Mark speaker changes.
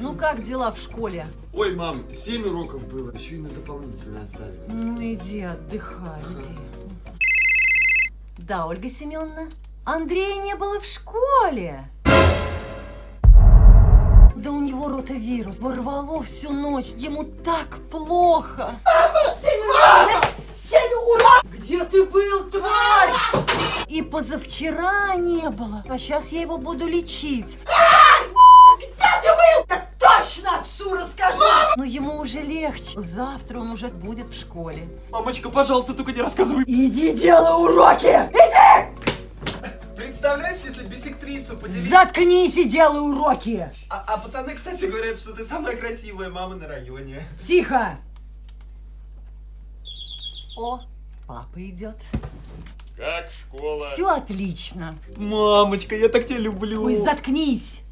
Speaker 1: Ну как дела в школе?
Speaker 2: Ой, мам, 7 уроков было. Еще и на дополнительно оставили.
Speaker 1: Ну иди, отдыхай, иди. Да, Ольга Семеновна? Андрея не было в школе. Да у него ротавирус. Ворвало всю ночь. Ему так плохо. Семь урок! Где ты был, тварь? И позавчера не было. А сейчас я его буду лечить. Но ему уже легче. Завтра он уже будет в школе.
Speaker 2: Мамочка, пожалуйста, только не рассказывай.
Speaker 1: Иди делай уроки!
Speaker 2: Представляешь, если бисектрису поделить...
Speaker 1: Заткнись и делай уроки!
Speaker 2: А, а пацаны, кстати, говорят, что ты самая красивая мама на районе.
Speaker 1: Тихо! О, папа идет.
Speaker 3: Как школа?
Speaker 1: Все отлично.
Speaker 2: Мамочка, я так тебя люблю.
Speaker 1: Ой, заткнись!